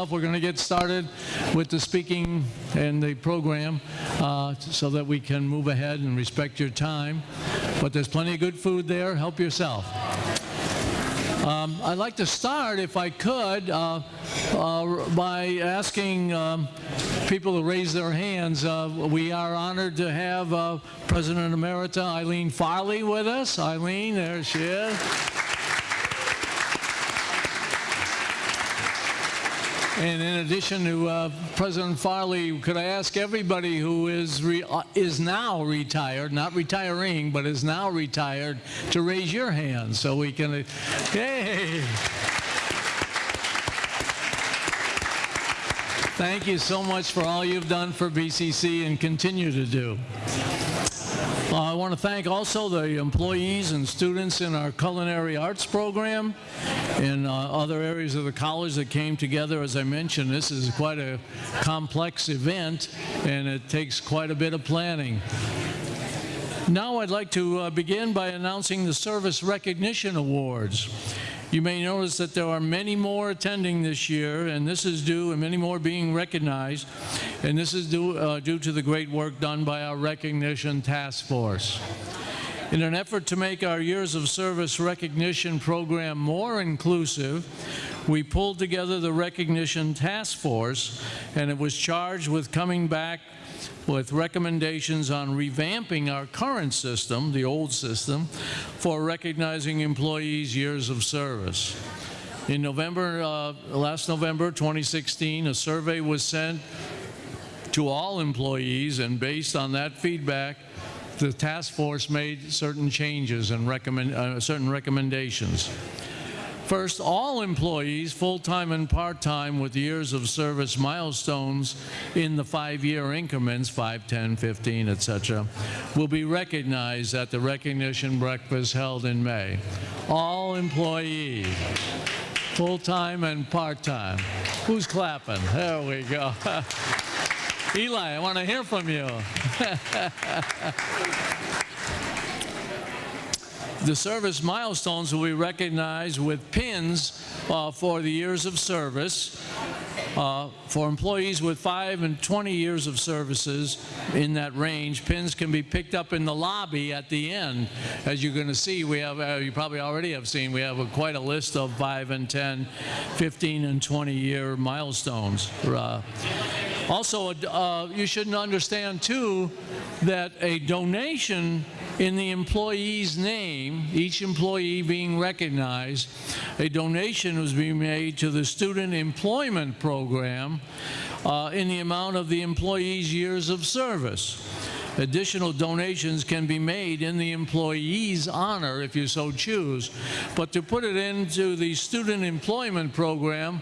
We're going to get started with the speaking and the program uh, so that we can move ahead and respect your time. But there's plenty of good food there. Help yourself. Um, I'd like to start, if I could, uh, uh, by asking um, people to raise their hands. Uh, we are honored to have uh, President Emerita Eileen Farley with us. Eileen, there she is. And in addition to uh, President Farley, could I ask everybody who is uh, is now retired, not retiring, but is now retired, to raise your hand so we can. Uh, hey. Thank you so much for all you've done for BCC and continue to do. Uh, I want to thank also the employees and students in our culinary arts program and uh, other areas of the college that came together. As I mentioned, this is quite a complex event and it takes quite a bit of planning. Now I'd like to uh, begin by announcing the Service Recognition Awards. You may notice that there are many more attending this year, and this is due, and many more being recognized, and this is due, uh, due to the great work done by our Recognition Task Force. In an effort to make our Years of Service recognition program more inclusive, we pulled together the Recognition Task Force, and it was charged with coming back with recommendations on revamping our current system, the old system, for recognizing employees' years of service. In November, uh, last November 2016, a survey was sent to all employees, and based on that feedback, the task force made certain changes and recommend, uh, certain recommendations. First, all employees, full-time and part-time, with years of service milestones in the five-year increments, 5, 10, 15, etc., will be recognized at the recognition breakfast held in May. All employees, full-time and part-time. Who's clapping? There we go. Eli, I want to hear from you. The service milestones will be recognized with pins uh, for the years of service. Uh, for employees with 5 and 20 years of services in that range, pins can be picked up in the lobby at the end. As you're going to see, we have, uh, you probably already have seen, we have a, quite a list of 5 and 10, 15 and 20 year milestones. Uh, also, uh, you shouldn't understand too that a donation in the employee's name, each employee being recognized, a donation was being made to the Student Employment Program uh, in the amount of the employee's years of service. Additional donations can be made in the employee's honor if you so choose, but to put it into the student employment program,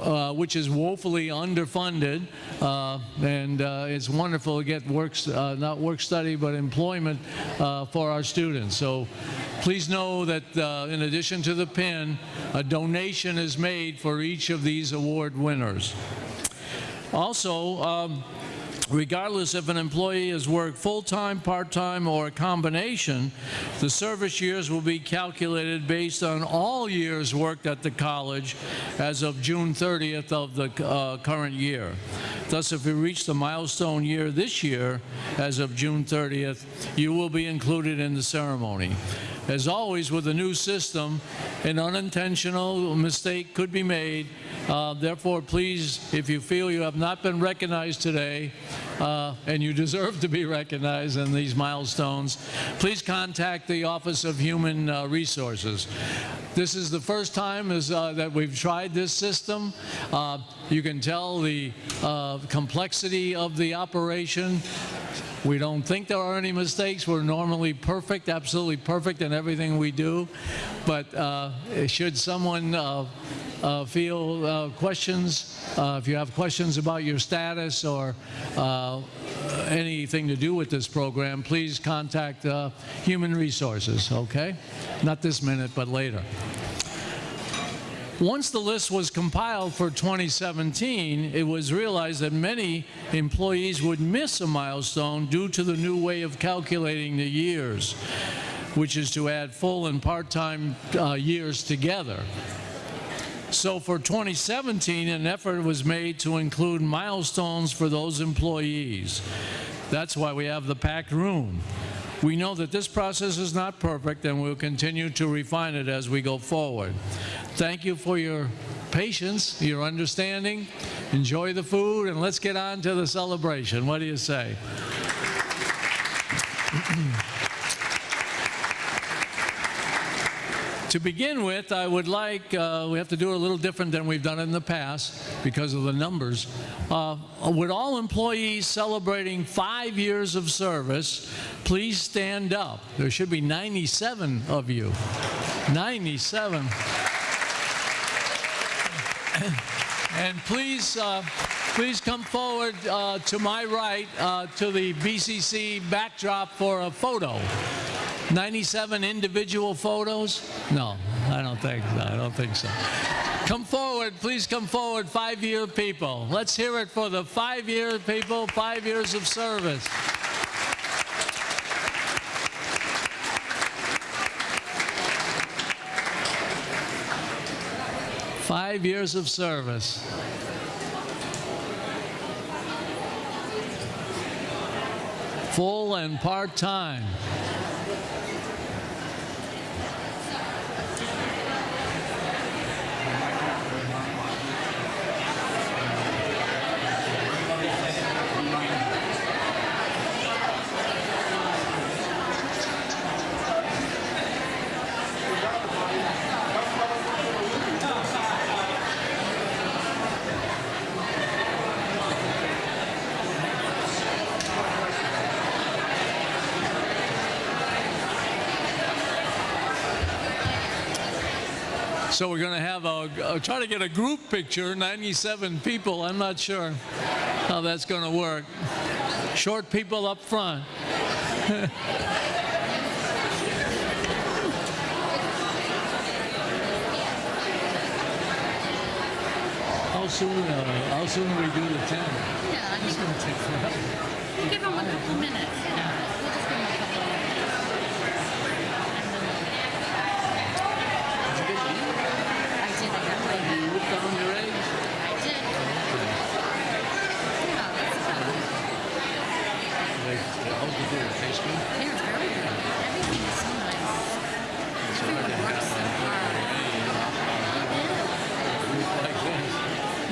uh, which is woefully underfunded, uh, and uh, it's wonderful to get work, uh, not work study, but employment uh, for our students. So please know that uh, in addition to the pin, a donation is made for each of these award winners. Also, um, Regardless if an employee has worked full-time, part-time, or a combination, the service years will be calculated based on all years worked at the college as of June 30th of the uh, current year. Thus, if you reach the milestone year this year, as of June 30th, you will be included in the ceremony. As always with a new system, an unintentional mistake could be made. Uh, therefore, please, if you feel you have not been recognized today, uh, and you deserve to be recognized in these milestones, please contact the Office of Human uh, Resources. This is the first time is, uh, that we've tried this system. Uh, you can tell the uh, complexity of the operation. We don't think there are any mistakes. We're normally perfect, absolutely perfect in everything we do. But uh, should someone uh, uh, feel uh, questions, uh, if you have questions about your status or uh, anything to do with this program, please contact Human Resources, okay? Not this minute, but later. Once the list was compiled for 2017, it was realized that many employees would miss a milestone due to the new way of calculating the years, which is to add full and part-time uh, years together. So for 2017, an effort was made to include milestones for those employees. That's why we have the packed room. We know that this process is not perfect and we'll continue to refine it as we go forward. Thank you for your patience, your understanding. Enjoy the food and let's get on to the celebration. What do you say? To begin with, I would like, uh, we have to do it a little different than we've done in the past because of the numbers. Uh, would all employees celebrating five years of service please stand up? There should be 97 of you. 97. And please, uh, please come forward uh, to my right uh, to the BCC backdrop for a photo. 97 individual photos? No, I don't think so. I don't think so. Come forward, please come forward, five-year people. Let's hear it for the five-year people, five years of service. Five years of service. Full and part-time. So we're going to have a, a, try to get a group picture, 97 people. I'm not sure how that's going to work. Short people up front. how soon? Uh, how soon do we do the 10? Yeah, I It's think going to take forever. we'll give them a couple minutes just give them a couple minutes. Did you get leave? I did, I got my, You looked down your age? I did. Yeah, that's good. Like, how's the food? Taste good? Yeah, it's very good. Everything is so nice. Everyone works so hard. Like this.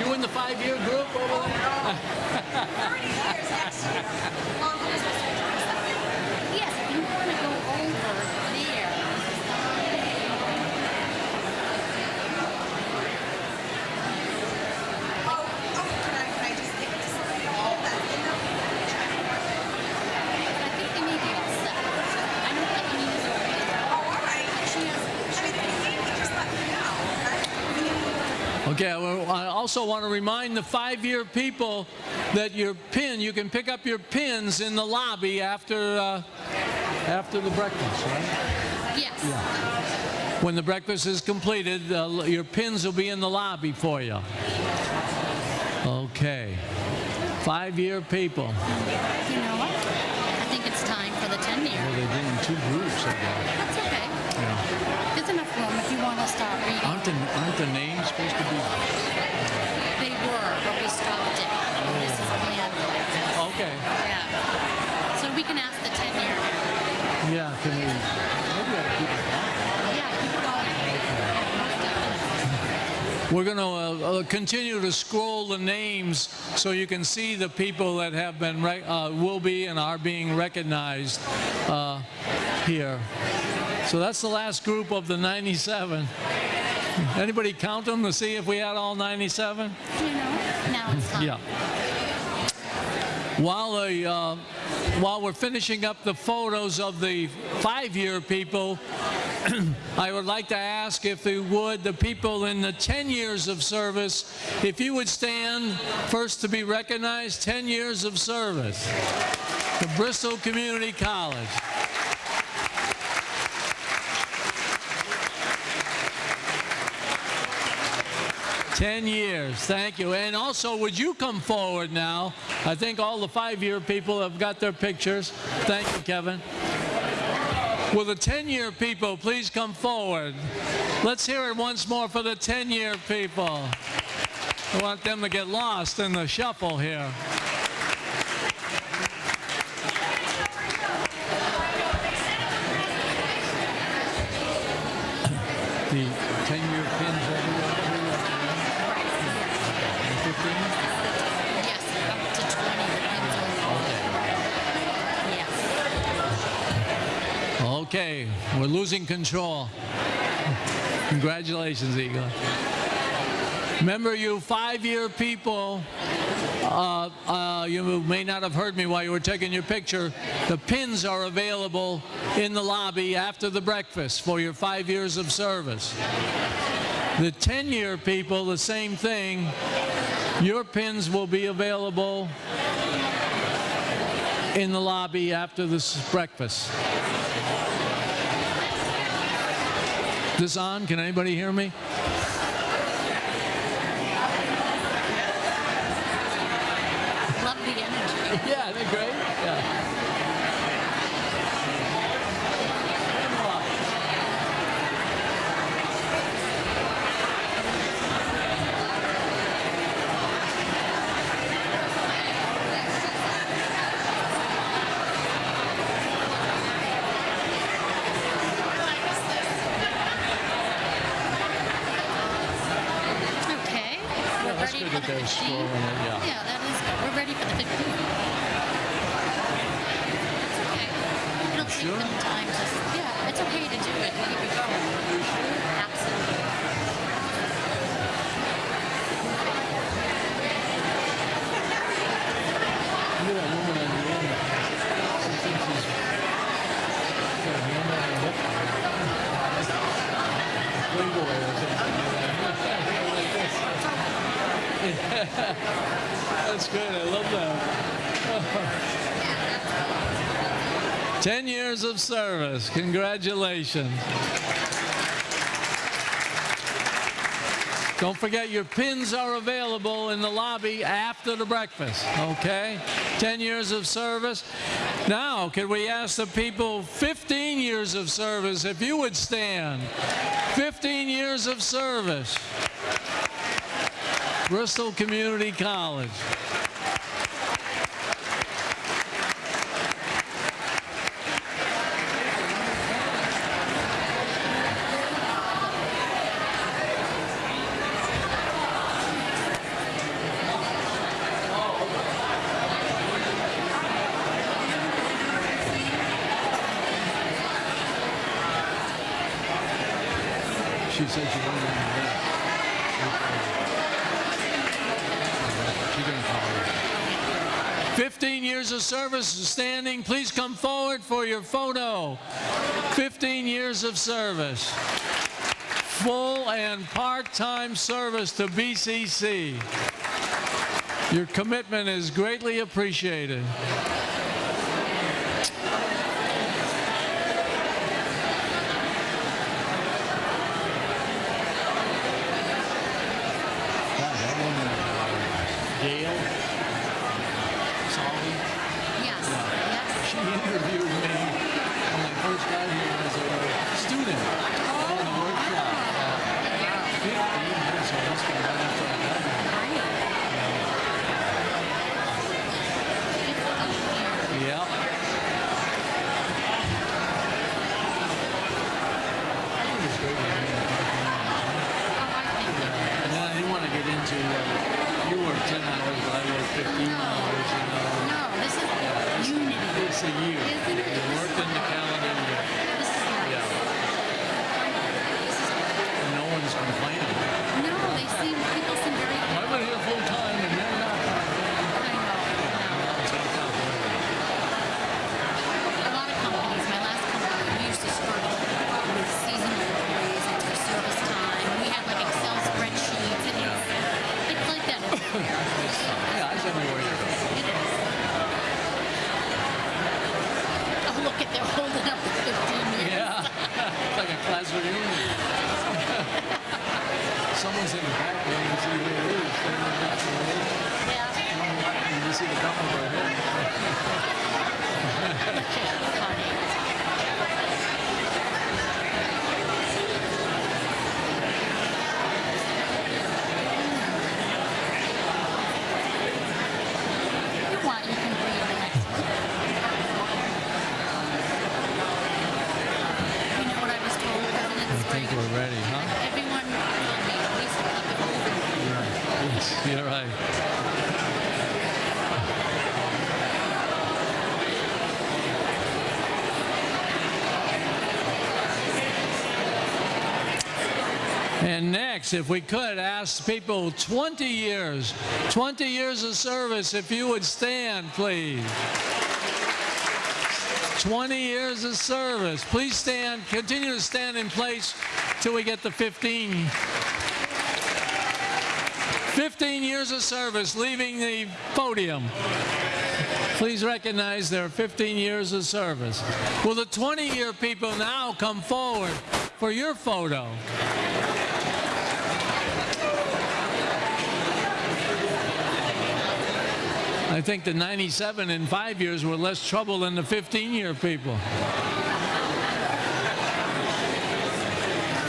You in the five-year group over there? 30 years next year. Longer than supposed to be 27. Yes, if you want to go over there, Oh, oh, can I, can I just give it to somebody? Oh, that's enough. but I think they may be all set. I know that Anita's already there. Oh, all right. She has, I mean, if you need me, just let me know, okay? Well, I also want to remind the five-year people that your pin, you can pick up your pins in the lobby after, uh, after the breakfast, right? yes. Yeah. When the breakfast is completed, uh, your pins will be in the lobby for you. Okay. Five-year people. You know what? I think it's time for the 10 year. Well, they're doing two groups, I guess. That's okay. Yeah. There's enough room if you want to start reading. Aren't the, aren't the names supposed to be? They were, but we stopped it. This is planned like this. Okay. Yeah. So we can ask the 10 year. Yeah, can we, maybe I keep it Yeah, keep it going. Yeah, most definitely. We're going to uh, uh, continue to scroll the names so you can see the people that have been, uh, will be and are being recognized uh, here. So that's the last group of the 97. Anybody count them to see if we had all 97? You know, now it's time. Yeah. While, uh, while we're finishing up the photos of the five-year people, I would like to ask if you would, the people in the 10 years of service, if you would stand first to be recognized, 10 years of service. The Bristol Community College. Ten years, thank you. And also, would you come forward now? I think all the five-year people have got their pictures. Thank you, Kevin. Will the 10-year people please come forward? Let's hear it once more for the 10-year people. I want them to get lost in the shuffle here. We're losing control. Congratulations, Eagle. Remember, you five-year people, uh, uh, you may not have heard me while you were taking your picture. The pins are available in the lobby after the breakfast for your five years of service. The 10-year people, the same thing. Your pins will be available in the lobby after this breakfast. This on? Can anybody hear me? Love the energy. Yeah, they're great. Yeah. Okay. Ready for the they're 15. yeah. Yeah, that is good. We're ready for the 15. It's okay. It'll take sure? them time to, yeah, it's okay to do it. Keep going. Absolutely. Look at that woman on the end. She thinks she's got a hand on her hip. Playboy or something. That's good. I love that. 10 years of service. Congratulations. Don't forget your pins are available in the lobby after the breakfast, okay? 10 years of service. Now, could we ask the people 15 years of service if you would stand? 15 years of service. Bristol Community College. She said she of service standing. Please come forward for your photo. 15 years of service. Full and part-time service to BCC. Your commitment is greatly appreciated. Next, if we could, ask people 20 years, 20 years of service, if you would stand, please. 20 years of service. Please stand, continue to stand in place till we get to 15. 15 years of service, leaving the podium. Please recognize their 15 years of service. Will the 20-year people now come forward for your photo? I think the 97 in five years were less trouble than the 15-year people.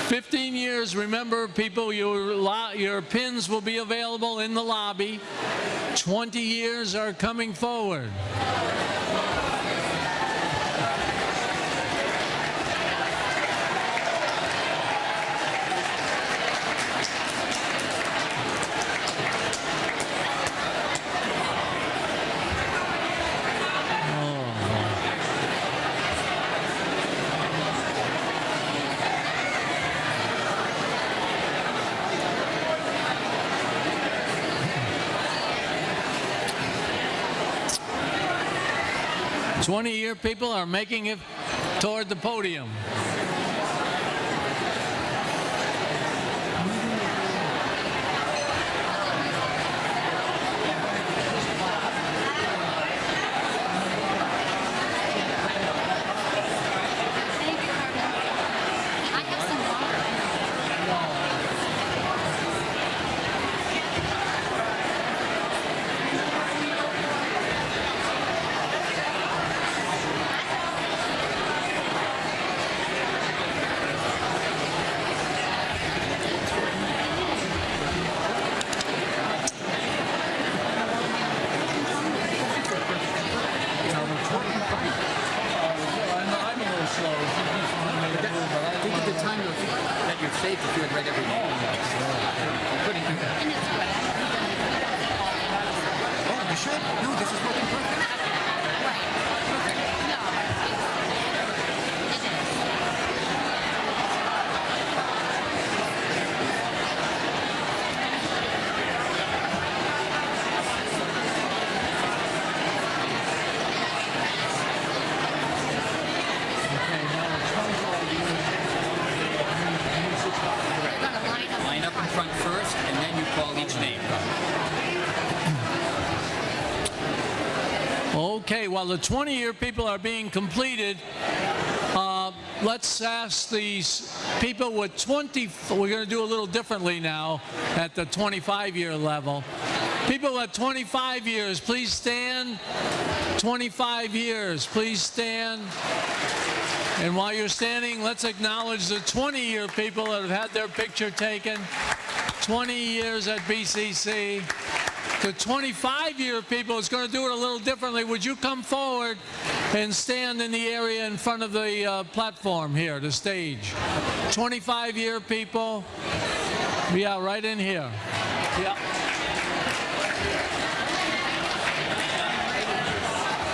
15 years, remember, people, your, your pins will be available in the lobby. 20 years are coming forward. Twenty-year people are making it toward the podium. Thank you, Carmen. I have some water. Think of the time that you're safe if you had read every name. You couldn't do that. And it's good. Oh, you should? No, this is working perfect. Right. Perfect. No, it's, it is. They're gonna line up. Line up in front first, and then you call each name. Okay, while the 20-year people are being completed, uh, let's ask these people with 20, we're going to do a little differently now at the 25-year level. People at 25 years, please stand. 25 years, please stand. And while you're standing, let's acknowledge the 20-year people that have had their picture taken. 20 years at BCC. The 25-year people is going to do it a little differently. Would you come forward and stand in the area in front of the uh, platform here, the stage? 25-year people, yeah, right in here. Yeah.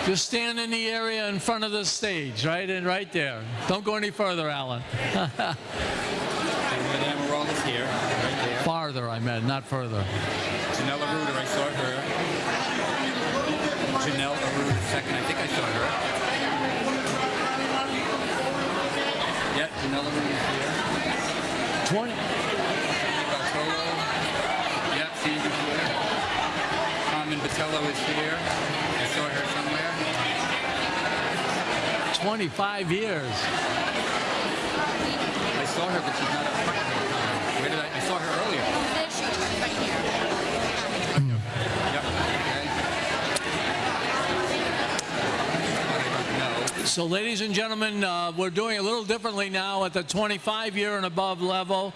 Just stand in the area in front of the stage, right in, right there. Don't go any further, Alan. And Madame Emerald is here, right there. Farther, I meant, not further. Janelle Aruda, I saw her. Janelle Aruda, second, I think I saw her. Yeah, Janelle Aruda is here. 20. Bartolo. Yeah, Sandy's here. Carmen Botello is here. I saw her somewhere. 25 years. I saw her, but she's not up front. Where did I? I saw her earlier. There she is, right here. Yep. Okay. No. So, ladies and gentlemen, uh, we're doing a little differently now at the 25 year and above level.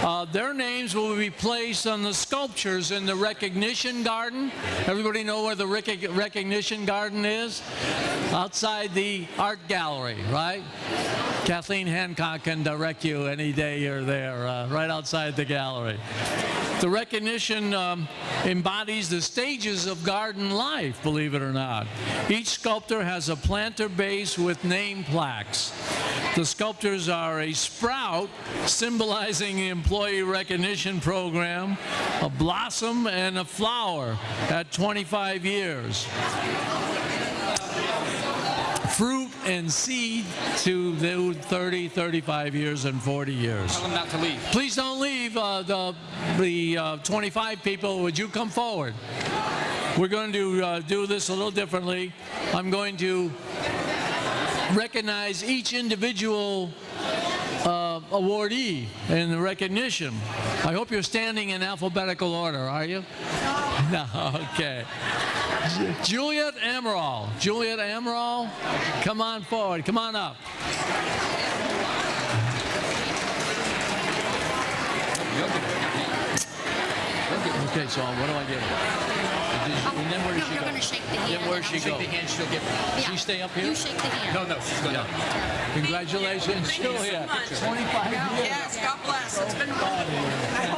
Uh, their names will be placed on the sculptures in the recognition garden. Everybody know where the rec- recognition garden is? Outside the art gallery, right? Kathleen Hancock can direct you any day you're there, uh, right outside the gallery. The recognition um, embodies the stages of garden life, believe it or not. Each sculptor has a planter base with name plaques. The sculptors are a sprout symbolizing the employee recognition program, a blossom, and a flower at 25 years fruit and seed to the 30, 35 years, and 40 years. Tell them not to leave. Please don't leave. Uh, the the uh, 25 people, would you come forward? We're going to uh, do this a little differently. I'm going to recognize each individual uh, awardee in the recognition. I hope you're standing in alphabetical order, are you? No, okay. Ju- Juliet Amaral. Juliet Amaral, come on forward. Come on up. You'll get it. You'll get it. Okay, so what do I give her? And then where does No, she you're go? going to shake the hand. Then where's she Shake go? the hand, she'll get it. Yeah. She stay up here? You shake the hand. No, no, she's going to. Congratulations, Julia. 25 years. Yes, God bless. It's been wonderful.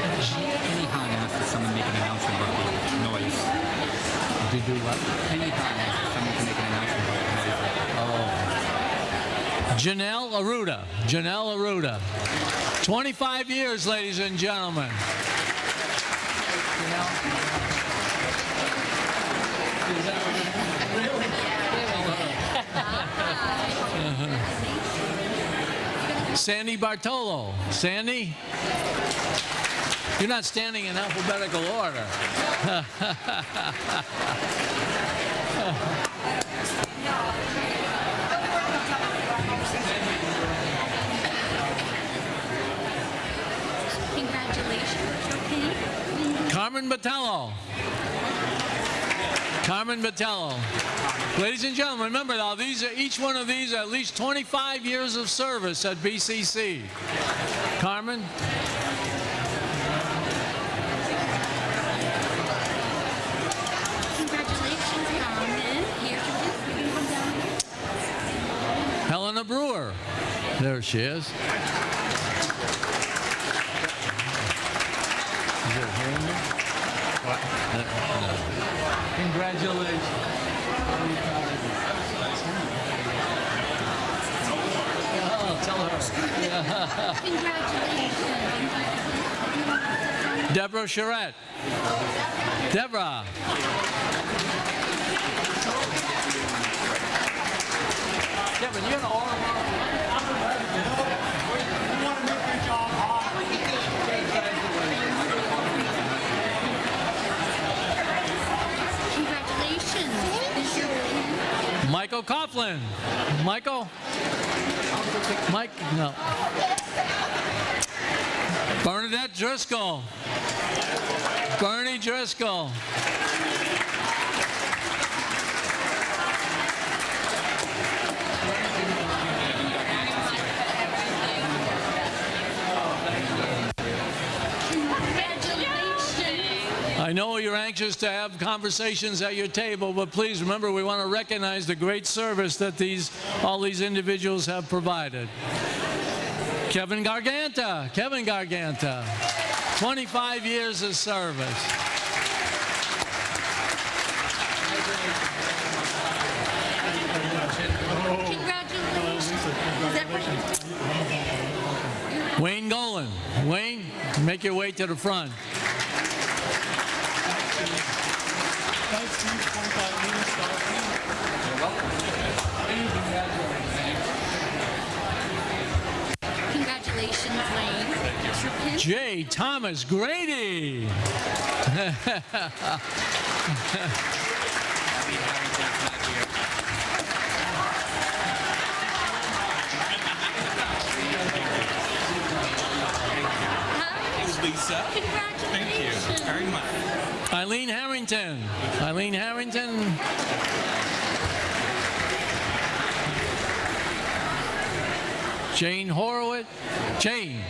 Congratulations. Penny Han asked if someone make an announcement about the noise. Did you do what? Penny Han asked someone can make an announcement about the noise. Oh. Janelle Aruda. Janelle Aruda. 25 years, ladies and gentlemen. Uh-huh. Sandy Bartolo. Sandy? You're not standing in alphabetical order. Congratulations. Okay. Carmen Batello. Carmen Batello. Ladies and gentlemen, remember now, these are, each one of these are at least 25 years of service at BCC. Carmen? Helena Brewer. There she is. Is in there? What? Congratulations. Oh, tell her. Congratulations. Deborah Charette. Deborah. Deborah, you got all Congratulations. Michael Coughlin. Michael? Mike? No. Bernadette Driscoll. Bernie Driscoll. Congratulations. I know you're anxious to have conversations at your table, but please remember we want to recognize the great service that these all these individuals have provided. Kevin Garganta, Kevin Garganta, 25 years of service. Congratulations. Is that right? Wayne Golan, Wayne, make your way to the front. Congratulations, Wayne. Here's your pin. J. Thomas Grady. Lisa. Thank you very much. Eileen Harrington. Eileen Harrington. Jane Horowitz. Jane.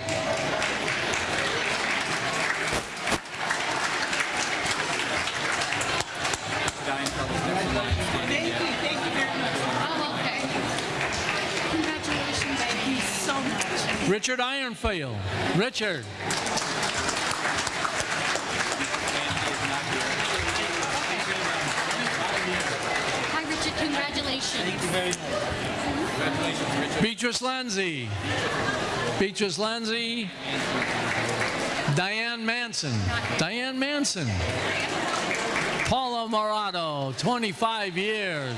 Richard Ironfield. Richard. Hi, Richard. Congratulations. Thank you very much. Congratulations, Richard. Beatrice Lanzi. Beatrice Lanzi. Diane Manson. Diane Manson. Paul Morato, 25 years.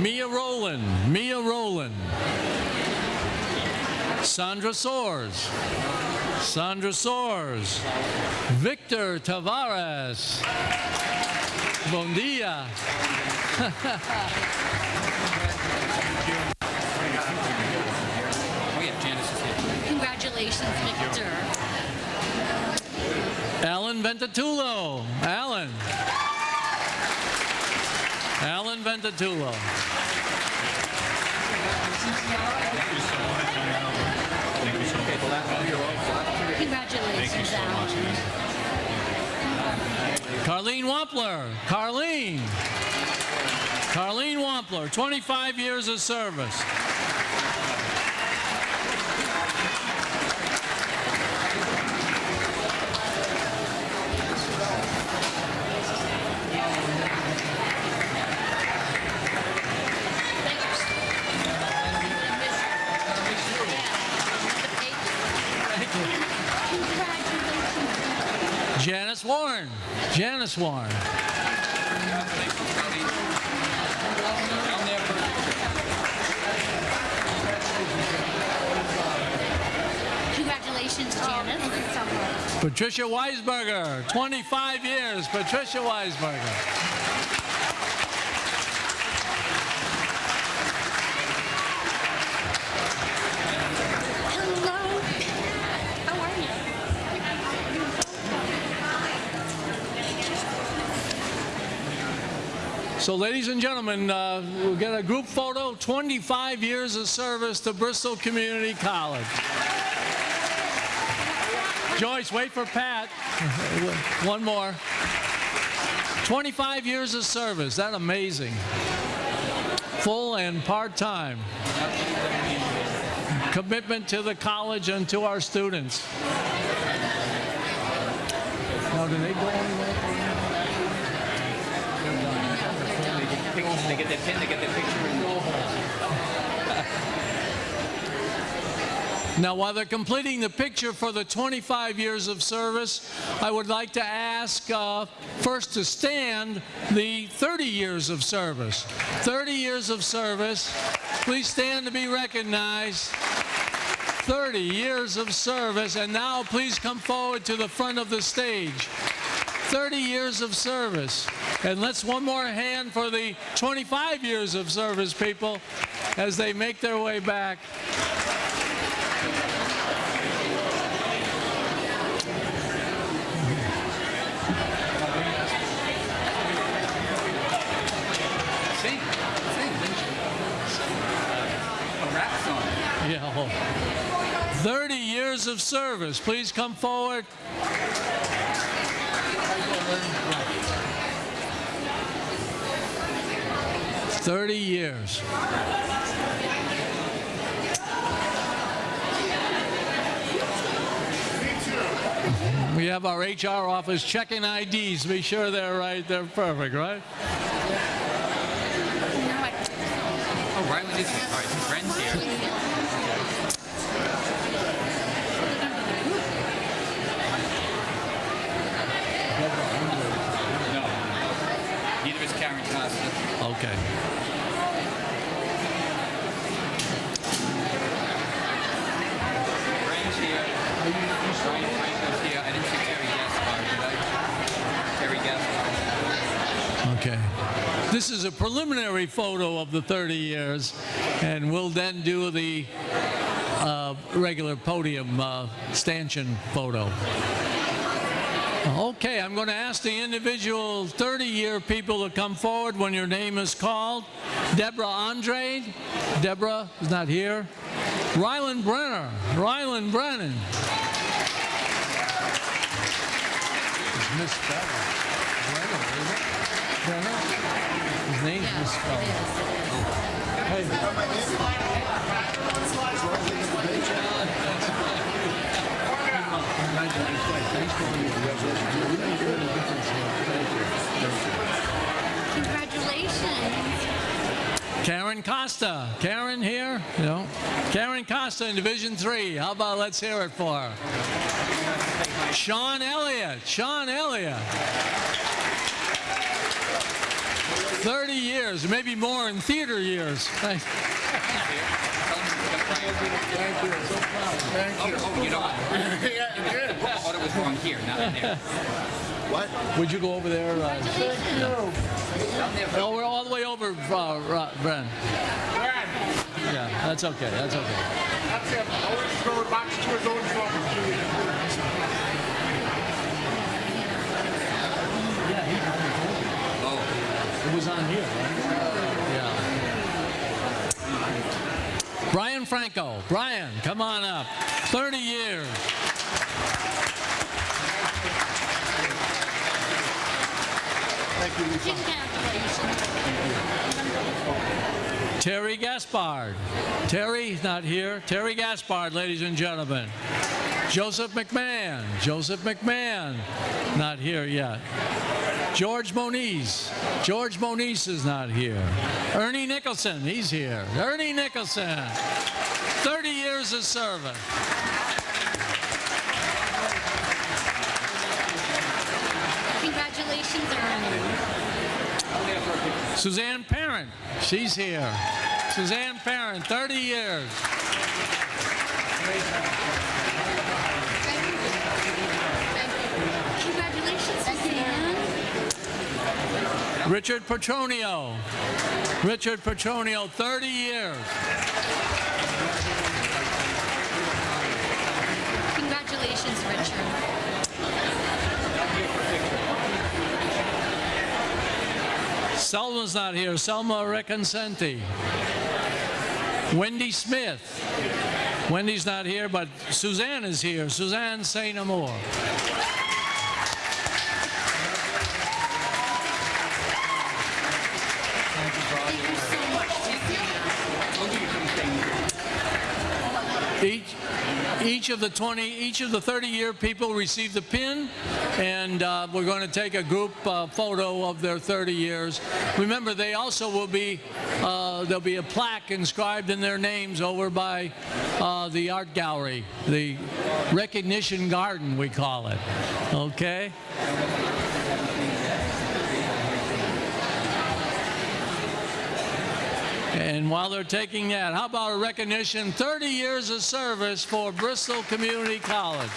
Mia Rowland. Mia Rowland. Sandra Soares. Sandra Soares. Victor Tavares. Bon dia. Oh yeah, Janice is here. Congratulations, Victor. Alan Ventatulo. Alan. Alan Ventatulo. Congratulations, Thank you so Alan. Carlene Wampler. Carlene. Carlene Wampler, 25 years of service. Janice Warren. Janice Warren. Down there for Congratulations, Janice. Patricia Weisberger, 25 years. Patricia Weisberger. Hello. How are you? So, ladies and gentlemen, uh, we'll get a group photo. 25 years of service to Bristol Community College. Joyce, wait for Pat. One more. 25 years of service. That amazing. Full and part-time. Commitment to the college and to our students. Now, do they go anywhere? They get their pin, they get their picture. Now, while they're completing the picture for the 25 years of service, I would like to ask uh, first to stand the 30 years of service. 30 years of service. Please stand to be recognized. 30 years of service. And now, please come forward to the front of the stage. 30 years of service. And let's one more hand for the 25 years of service people as they make their way back. Sing, sing. A rap song. Oh. 30 years of service. Please come forward. Thirty years. We have our HR office checking IDs. Be sure they're right. They're perfect, right? Oh, is here. All right, his friend's here. No. Neither is Karen Costa. Okay. Okay. This is a preliminary photo of the 30 years, and we'll then do the uh, regular podium uh, stanchion photo. Okay, I'm going to ask the individual 30-year people to come forward when your name is called. Deborah Andre. Deborah is not here. Rylan Brenner. Rylan Brennan. Miss Brenner. His misspelled. Hey. Thanks for being here. You made a real difference here. Thank you. Thank you. Congratulations. Karen Costa. Karen here? You know? Karen Costa in Division Three. How about let's hear it for her? Sean Elliott. Sean Elliott. 30 years, maybe more in theater years. Thank Oh, oh, you know what? I thought it was wrong here, not in there. What? Would you go over there? Uh, Congratulations. no, we're all the way over, uh, Ro- Bren. Yeah, that's okay. That's okay. That's it. Always go box to his own Oh, It was on here, right? Yeah. Brian Franco. Brian, come on up. 30 years. Congratulations. Terry Gaspard. Terry's not here. Terry Gaspard, ladies and gentlemen. Joseph McMahon. Joseph McMahon, not here yet. George Moniz. George Moniz is not here. Ernie Nicholson, he's here. Ernie Nicholson. 30 years of service. Congratulations, Ernie. Suzanne Parent, she's here. Suzanne Parent, 30 years. Congratulations, Suzanne. Richard Petronio. Richard Petronio, 30 years. Congratulations, Richard. Selma's not here. Selma Reconcenti. Wendy Smith. Wendy's not here, but Suzanne is here. Suzanne say no Thank you so much, Suzanne. Each, each of the 20, each of the 30-year people received a pin, and uh, we're going to take a group uh, photo of their 30 years. Remember, they also will be, uh, there'll be a plaque inscribed in their names over by uh, the art gallery, the recognition garden, we call it. Okay? And while they're taking that, how about a recognition 30 years of service for Bristol Community College?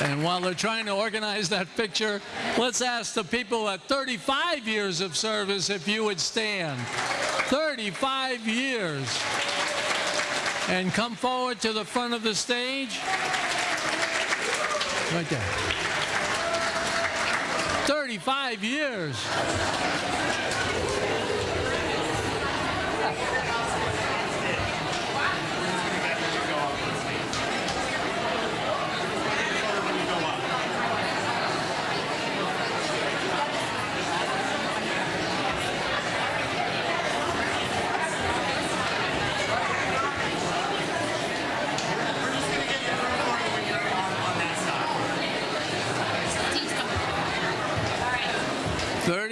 And while they're trying to organize that picture, let's ask the people at 35 years of service if you would stand. 35 years. And come forward to the front of the stage. Right there. 35 years.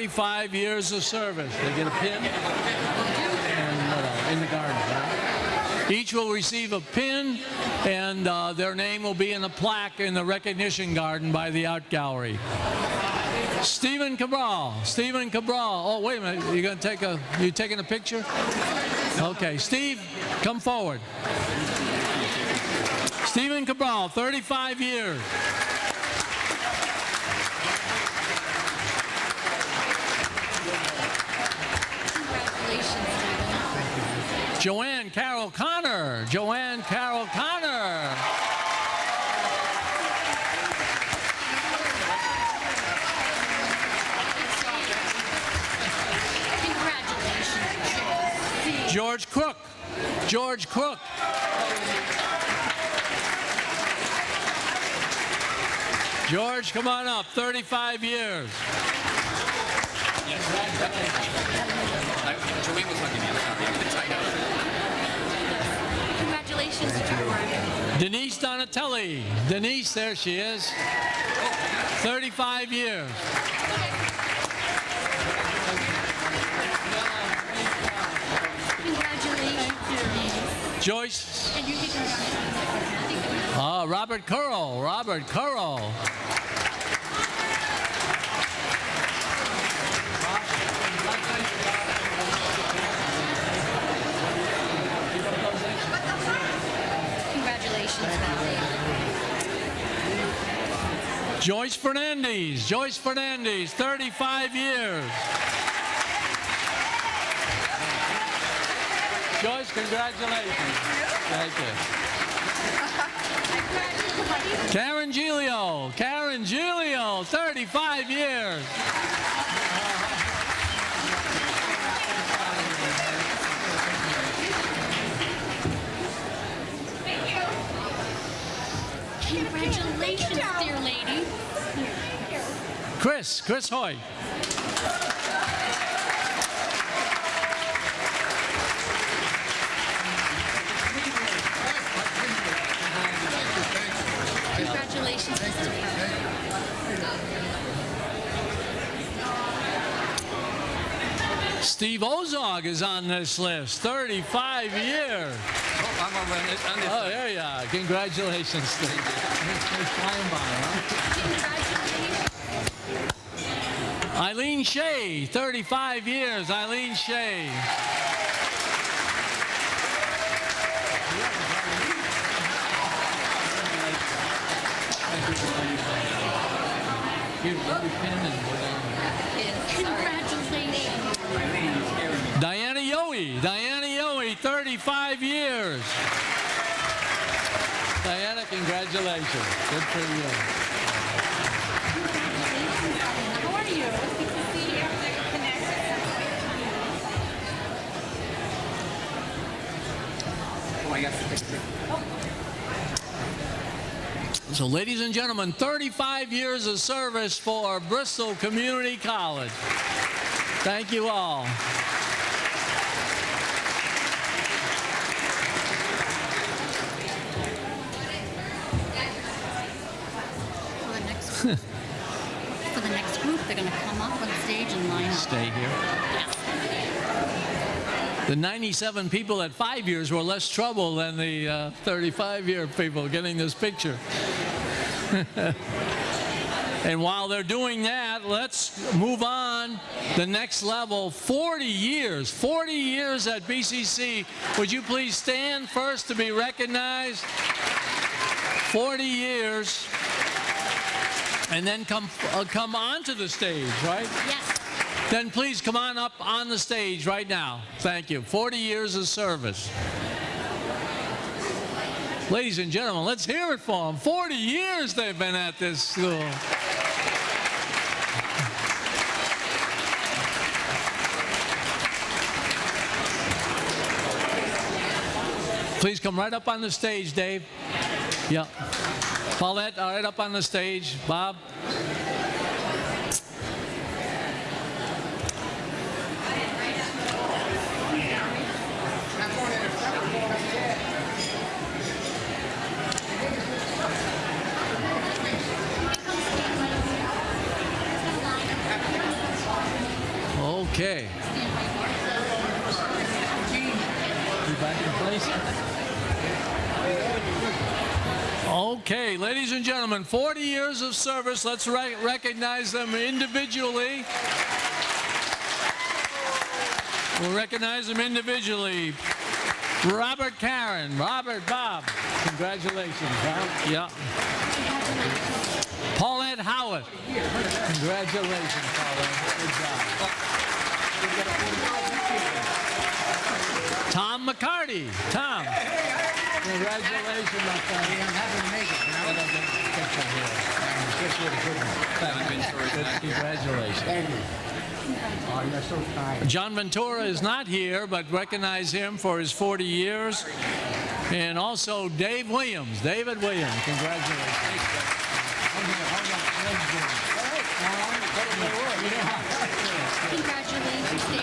35 years of service. They get a pin and else? In the garden, right? Each will receive a pin, and uh, their name will be in a plaque in the recognition garden by the art gallery. Stephen Cabral. Stephen Cabral. Oh, wait a minute. You're going to take a. You taking a picture? Okay, Steve, come forward. Stephen Cabral, 35 years. Joanne Carol Connor. Joanne Carol Connor. Congratulations, George Crook. George Crook. George, come on up. 35 years. I, Joanne was hugging me. I'm sorry. I'm tied up. Congratulations, George. Denise Donatelli. Denise, there she is. 35 years. Congratulations. Joyce. And you can congratulations. Uh, Robert Curl. Robert Curl. Joyce Fernandez. Joyce Fernandez, 35 years. Joyce, congratulations. Thank you. Karen Gilio. Karen Gilio, 35 years. Congratulations, dear lady. Chris, Chris Hoy. Congratulations, Mr. Burke. Steve Ozog is on this list, 35 years. Oh, I'm over on this, on this Oh, there you are. Congratulations, Steve. Congratulations. Eileen Shea, 35 years. Eileen Shea. Congratulations. Diana Yowie. Diana Yowie, 35 years. Diana, congratulations. Good for you. How are you? So, ladies and gentlemen, 35 years of service for Bristol Community College. Thank you all. For the next, for the next group, they're going to come up on stage and line up. Stay here. The 97 people at five years were less trouble than the uh, 35 year people getting this picture. and while they're doing that, let's move on. The next level 40 years, 40 years at BCC. Would you please stand first to be recognized? 40 years. And then come, uh, come onto the stage, right? Yes. Then please come on up on the stage right now. Thank you. 40 years of service. Ladies and gentlemen, let's hear it for them. 40 years they've been at this school. Please come right up on the stage, Dave. Yeah. Paulette, all right up on the stage. Bob. Okay. You back in place? Okay, ladies and gentlemen, 40 years of service. Let's re- recognize them individually. We'll recognize them individually. Robert Karen, Robert Bob. Congratulations, Bob. Yeah. Paulette Howard. Congratulations, Paulette. Good job. Tom McCarty. Tom. Congratulations, my friend. Congratulations. Oh, you're so kind. John Ventura is not here, but recognize him for his 40 years. And also Dave Williams, David Williams, congratulations. Congratulations, David. It's good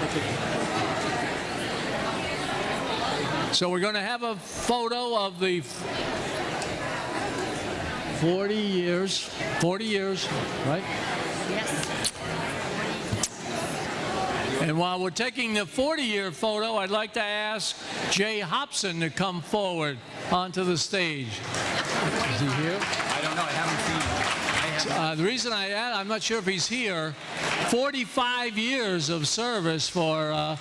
to see you. So we're going to have a photo of the 40 years, 40 years, right? Yes. And while we're taking the 40-year photo, I'd like to ask Jay Hobson to come forward onto the stage. Is he here? I don't know. I haven't seen. him. Uh, the reason I add, I'm not sure if he's here, 45 years of service for uh,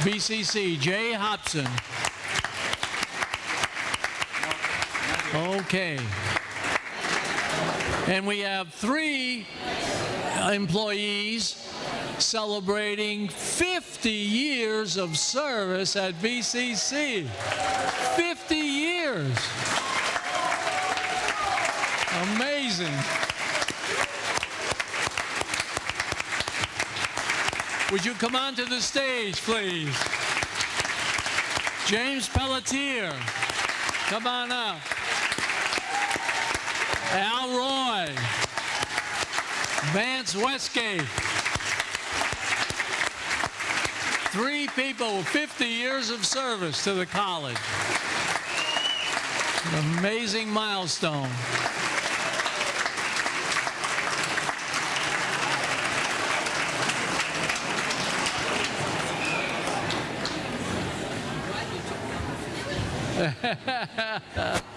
BCC. Jay Hobson. Okay. And we have three employees celebrating 50 years of service at BCC. 50 years. Amazing. Would you come onto the stage, please? James Pelletier, come on up. Al Roy, Vance Westgate. Three people with 50 years of service to the college. An amazing milestone.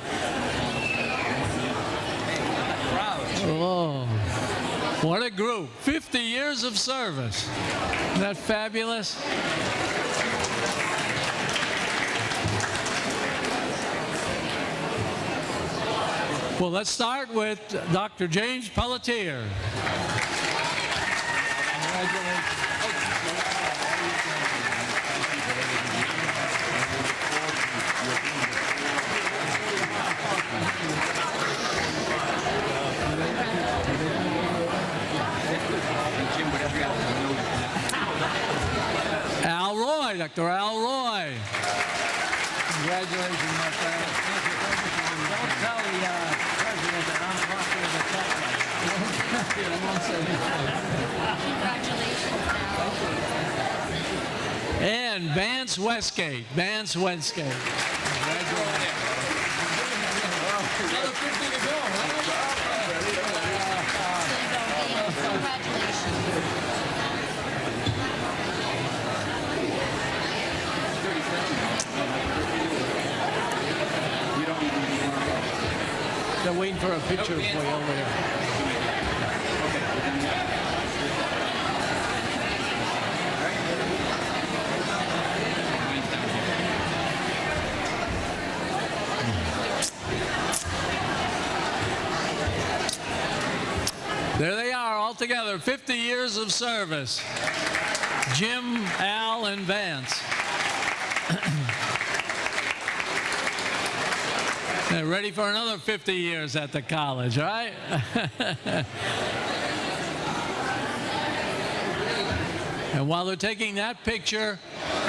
Oh, what a group. 50 years of service. Isn't that fabulous? Well, let's start with Dr. James Pelletier. Jim, Dr. Al Roy. Congratulations, my friend. Don't tell the uh, president that I'm talking to the tech Congratulations, Al. And Vance Westgate. Vance Westgate. So They're waiting for a picture for you over there. There they are, all together, 50 years of service. Jim, Al, and Vance. They're ready for another 50 years at the college, right? and while they're taking that picture,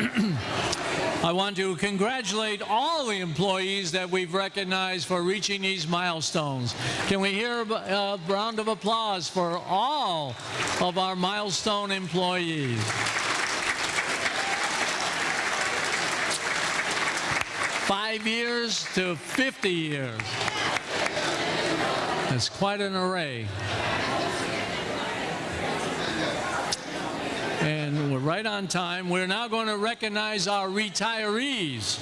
I want to congratulate all the employees that we've recognized for reaching these milestones. Can we hear a a round of applause for all of our milestone employees? Five years to 50 years. That's quite an array. And we're right on time. We're now going to recognize our retirees.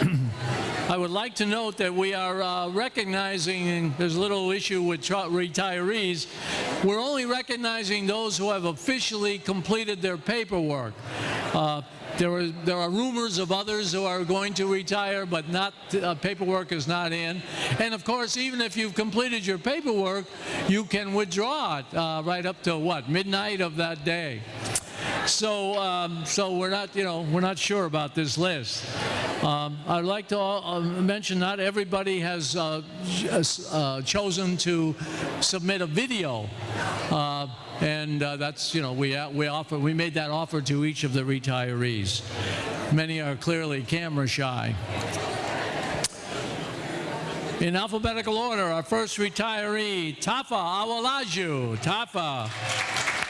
I would like to note that we are uh, recognizing, and there's a little issue with retirees, we're only recognizing those who have officially completed their paperwork. Uh, there, are, there are rumors of others who are going to retire, but not uh, paperwork is not in. And of course, even if you've completed your paperwork, you can withdraw it uh, right up to what midnight of that day. So, um, so we're not, you know, we're not sure about this list. Um, I'd like to uh, mention not everybody has uh, uh, chosen to submit a video, uh, and uh, that's, you know, we uh, we offer we made that offer to each of the retirees. Many are clearly camera shy. In alphabetical order, our first retiree, Tafa Awalaju. Tafa.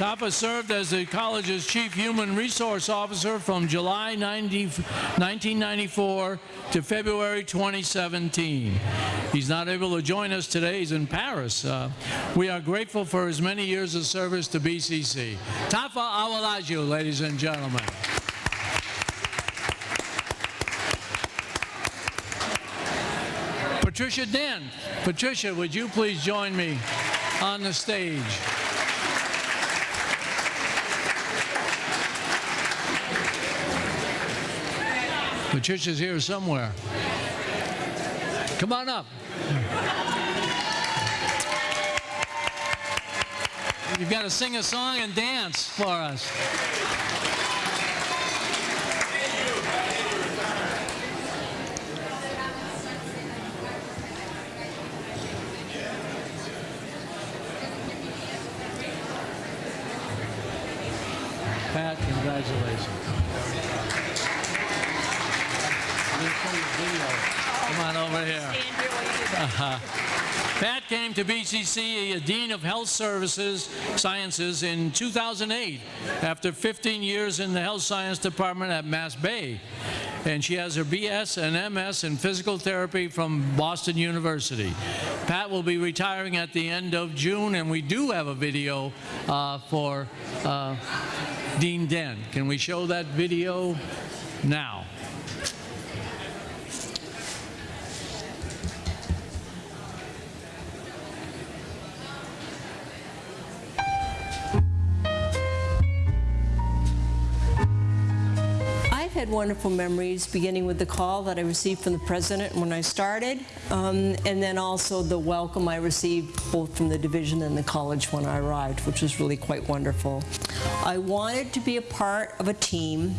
Tafa served as the college's chief human resource officer from July 90 1994 to February 2017. He's not able to join us today. He's in Paris. Uh, we are grateful for his many years of service to BCC. Tafa Awalaju, ladies and gentlemen. Patricia Dent. Patricia, would you please join me on the stage? Patricia's here somewhere. Come on up. You've got to sing a song and dance for us. Pat, congratulations. We'll show you a video. Come on over here. Pat came to BCC a Dean of Health Services Sciences in 2008 after 15 years in the Health Science Department at Mass Bay. And she has her BS and MS in Physical Therapy from Boston University. Pat will be retiring at the end of June, and we do have a video uh, for uh, Dean Dent. Can we show that video now? Wonderful memories, beginning with the call that I received from the president when I started, um, and then also the welcome I received both from the division and the college when I arrived, which was really quite wonderful. I wanted to be a part of a team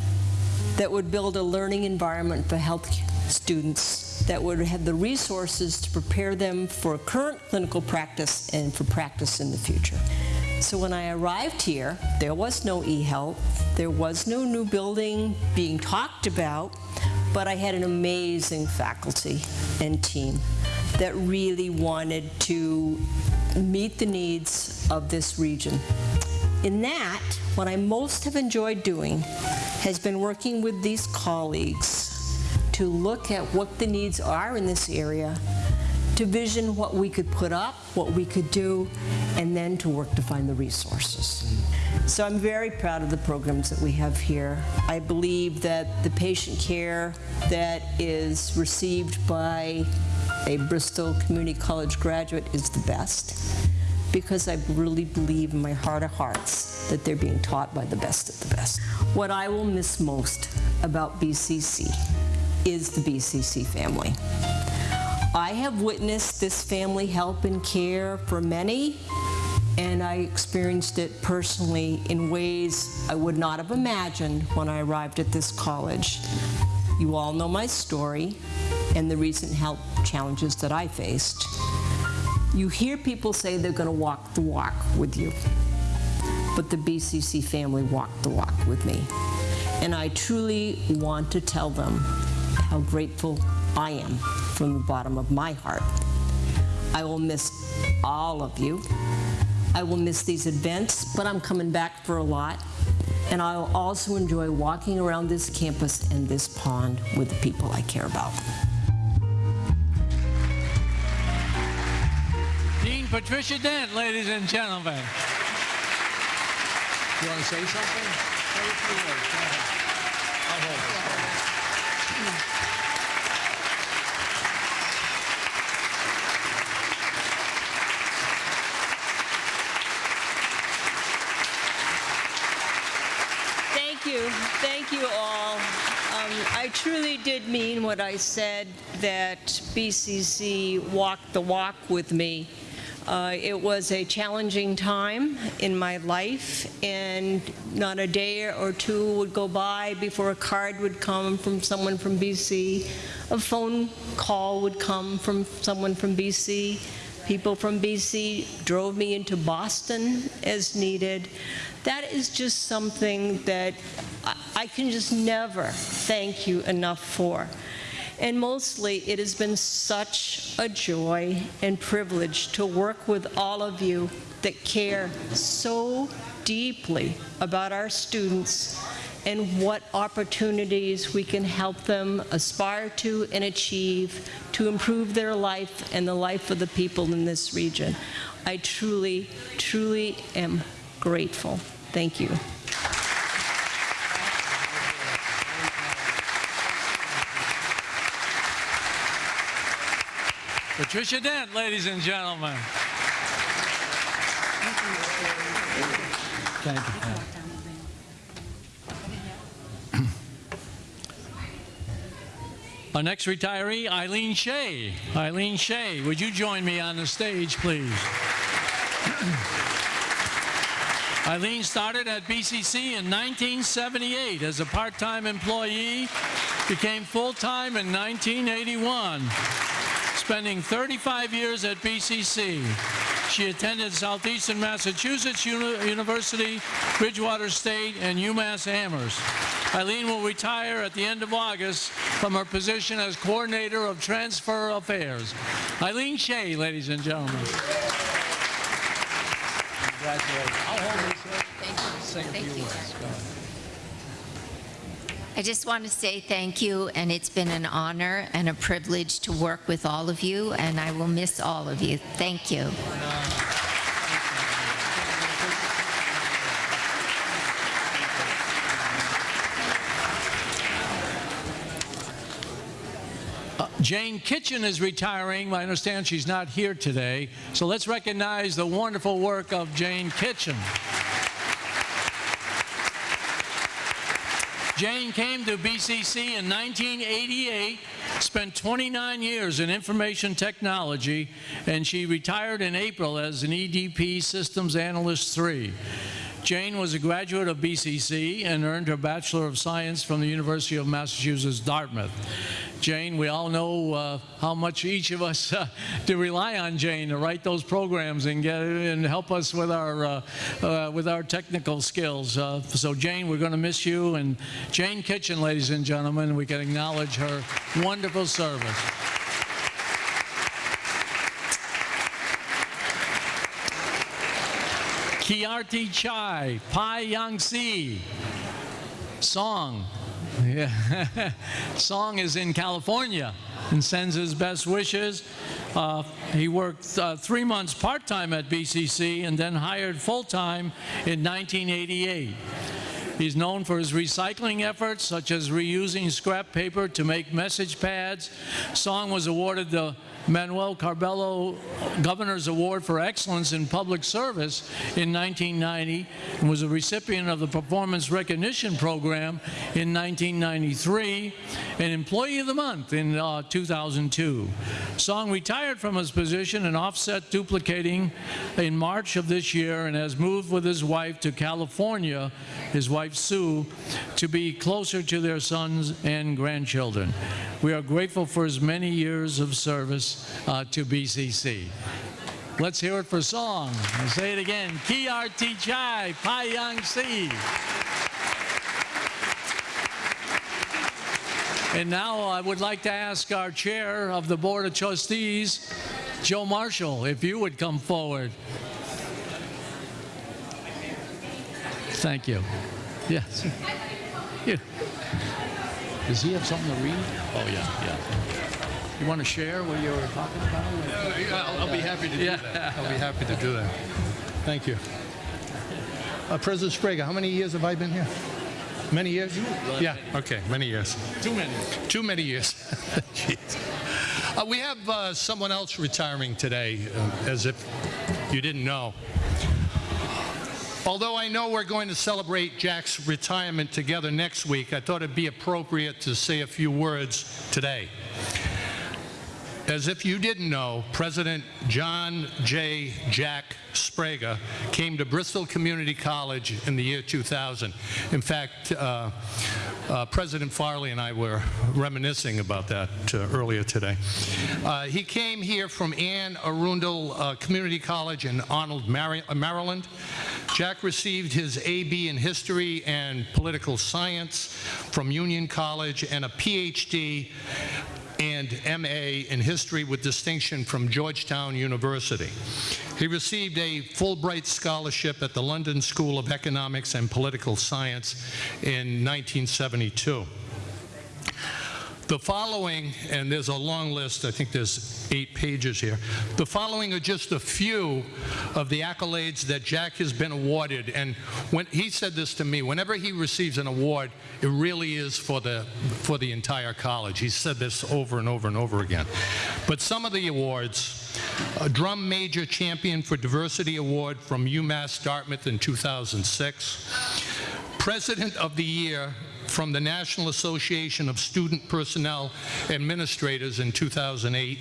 that would build a learning environment for health students that would have the resources to prepare them for current clinical practice and for practice in the future. So when I arrived here, there was no e-health, there was no new building being talked about, but I had an amazing faculty and team that really wanted to meet the needs of this region. In that, what I most have enjoyed doing has been working with these colleagues to look at what the needs are in this area, to vision what we could put up, what we could do, and then to work to find the resources. So I'm very proud of the programs that we have here. I believe that the patient care that is received by a Bristol Community College graduate is the best because I really believe in my heart of hearts that they're being taught by the best of the best. What I will miss most about BCC is the BCC family. I have witnessed this family help and care for many, and I experienced it personally in ways I would not have imagined when I arrived at this college. You all know my story and the recent health challenges that I faced. You hear people say they're going to walk the walk with you, but the BCC family walked the walk with me. And I truly want to tell them how grateful I am from the bottom of my heart. I will miss all of you. I will miss these events, but I'm coming back for a lot. And I'll also enjoy walking around this campus and this pond with the people I care about. Dean Patricia Dent, ladies and gentlemen. You want to say something? Say a few words. Go ahead. I'll hold it. Thank you. All. Um, I truly did mean what I said, that BCC walked the walk with me. Uh, It was a challenging time in my life, and not a day or two would go by before a card would come from someone from BC, a phone call would come from someone from BC. People from BC drove me into Boston as needed. That is just something that I- can just never thank you enough for. And mostly, it has been such a joy and privilege to work with all of you that care so deeply about our students and what opportunities we can help them aspire to and achieve to improve their life and the life of the people in this region. I truly, truly am grateful. Thank you. Patricia Dent, ladies and gentlemen. Thank you. Pat. Our next retiree, Eileen Shea. Eileen Shea, would you join me on the stage, please? Eileen started at BCC in 1978 as a part-time employee, became full-time in 1981 spending 35 years at BCC. She attended Southeastern Massachusetts Uni- University, Bridgewater State, and UMass Amherst. Eileen will retire at the end of August from her position as Coordinator of Transfer Affairs. Eileen Shea, ladies and gentlemen. Congratulations. I'll hold this. Say a few words. I just want to say thank you, and it's been an honor and a privilege to work with all of you, and I will miss all of you. Thank you. Uh, Jane Kitchen is retiring. I understand she's not here today. So let's recognize the wonderful work of Jane Kitchen. Jane came to BCC in 1988, spent 29 years in information technology, and she retired in April as an EDP Systems Analyst 3. Jane was a graduate of BCC and earned her Bachelor of Science from the University of Massachusetts, Dartmouth. Jane, we all know uh, how much each of us uh, do rely on Jane to write those programs and get and help us with our uh, uh, with our technical skills. Uh, so, Jane, we're going to miss you. And Jane Kitchen, ladies and gentlemen, we can acknowledge her wonderful service. Kiarti Chai, Pai Yang Si, Song. Yeah. Song is in California and sends his best wishes. Uh, he worked uh, three months part-time at BCC and then hired full-time in 1988. He's known for his recycling efforts, such as reusing scrap paper to make message pads. Song was awarded the Manuel Carballo Governor's Award for Excellence in Public Service in 1990 and was a recipient of the Performance Recognition Program in 1993 and Employee of the Month in uh, 2002. Song retired from his position and offset duplicating in March of this year and has moved with his wife to California, his wife Sue, to be closer to their sons and grandchildren. We are grateful for his many years of service uh, to BCC. Let's hear it for song. I'll say it again. Kiarti Chai, Payang Si. And now I would like to ask our chair of the Board of Trustees, Joe Marshall, if you would come forward. Thank you. Yes. Yeah. Does he have something to read? Oh, yeah, yeah. You want to share what you were talking about? Yeah, I'll, I'll be happy to do Yeah. that. I'll be happy to do that. Thank you. Uh, President Sprague, how many years have I been here? Many years? Yeah, okay, many years. Too many. Too many years. Jeez. Uh, we have uh, someone else retiring today, uh, as if you didn't know. Although I know we're going to celebrate Jack's retirement together next week, I thought it'd be appropriate to say a few words today. As if you didn't know, President John J. Jack Sprague came to Bristol Community College in the year 2000. In fact, uh, uh, President Farley and I were reminiscing about that uh, earlier today. Uh, he came here from Anne Arundel uh, Community College in Arnold, uh, Maryland. Jack received his AB in History and Political Science from Union College and a PhD and MA in History with distinction from Georgetown University. He received a Fulbright Scholarship at the London School of Economics and Political Science in 1972. The following, and there's a long list, I think there's eight pages here. The following are just a few of the accolades that Jack has been awarded. And when he said this to me, whenever he receives an award, it really is for the, for the entire college. He said this over and over and over again. But some of the awards, a Drum Major Champion for Diversity Award from UMass Dartmouth in 2006. President of the Year from the National Association of Student Personnel Administrators in 2008.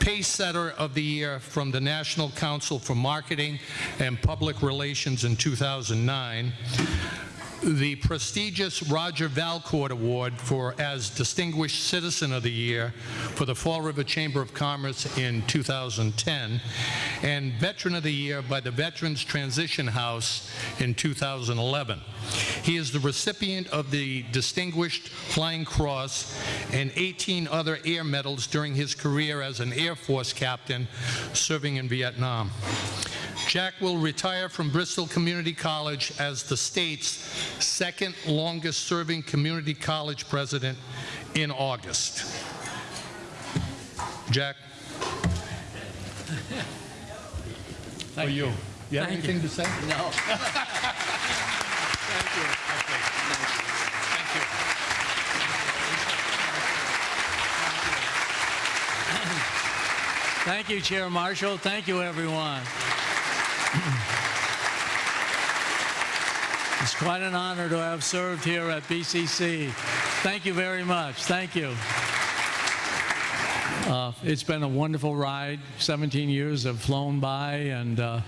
Pace Setter of the Year from the National Council for Marketing and Public Relations in 2009 the prestigious Roger Valcourt Award for as Distinguished Citizen of the Year for the Fall River Chamber of Commerce in 2010, and Veteran of the Year by the Veterans Transition House in 2011. He is the recipient of the Distinguished Flying Cross and 18 other air medals during his career as an Air Force captain serving in Vietnam. Jack will retire from Bristol Community College as the state's second longest serving community college president in August. Jack? For you. You have Thank anything to say? No. Thank you. Thank you. Thank you, Chair Marshall. Thank you, everyone. It's quite an honor to have served here at BCC. Thank you very much. Thank you. Uh, It's been a wonderful ride. 17 years have flown by, and uh,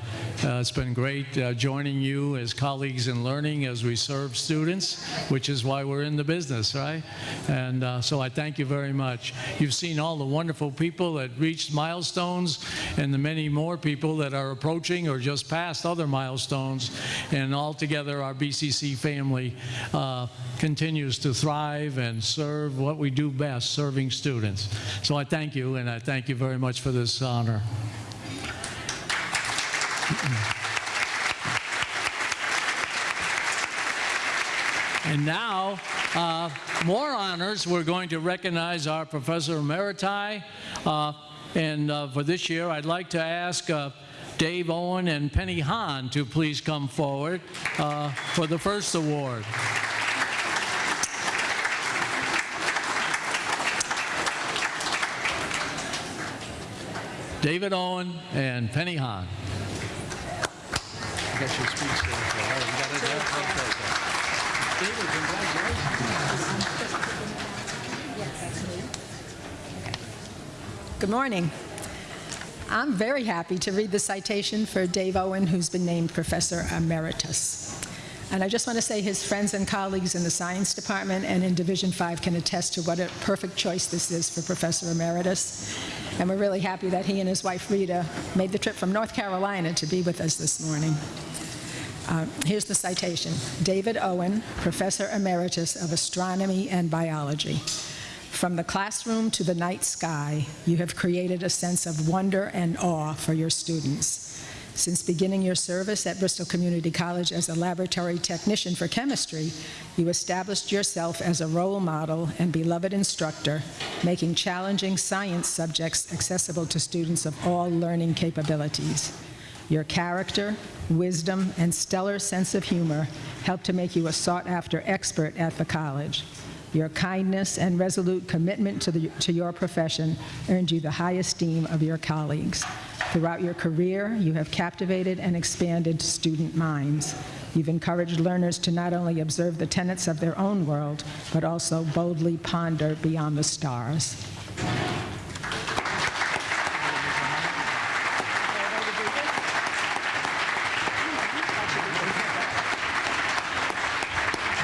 uh, it's been great uh, joining you as colleagues in learning as we serve students, which is why we're in the business, right? And uh, so I thank you very much. You've seen all the wonderful people that reached milestones and the many more people that are approaching or just past other milestones. And altogether, our BCC family uh, continues to thrive and serve what we do best, serving students. So I thank you, and I thank you very much for this honor. And now, uh, more honors. We're going to recognize our Professor Emeriti. Uh, and uh, for this year, I'd like to ask uh, Dave Owen and Penny Hahn to please come forward uh, for the first award. David Owen and Penny Hahn. I got your speech there. so, you got it there? Okay, okay. David, congratulations. Good morning. I'm very happy to read the citation for Dave Owen, who's been named Professor Emeritus. And I just want to say his friends and colleagues in the Science Department and in Division 5 can attest to what a perfect choice this is for Professor Emeritus. And we're really happy that he and his wife Rita made the trip from North Carolina to be with us this morning. Uh, here's the citation. David Owen, Professor Emeritus of Astronomy and Biology. From the classroom to the night sky, you have created a sense of wonder and awe for your students. Since beginning your service at Bristol Community College as a laboratory technician for chemistry, you established yourself as a role model and beloved instructor, making challenging science subjects accessible to students of all learning capabilities. Your character, wisdom, and stellar sense of humor helped to make you a sought-after expert at the college. Your kindness and resolute commitment to, the, to your profession earned you the high esteem of your colleagues. Throughout your career, you have captivated and expanded student minds. You've encouraged learners to not only observe the tenets of their own world, but also boldly ponder beyond the stars.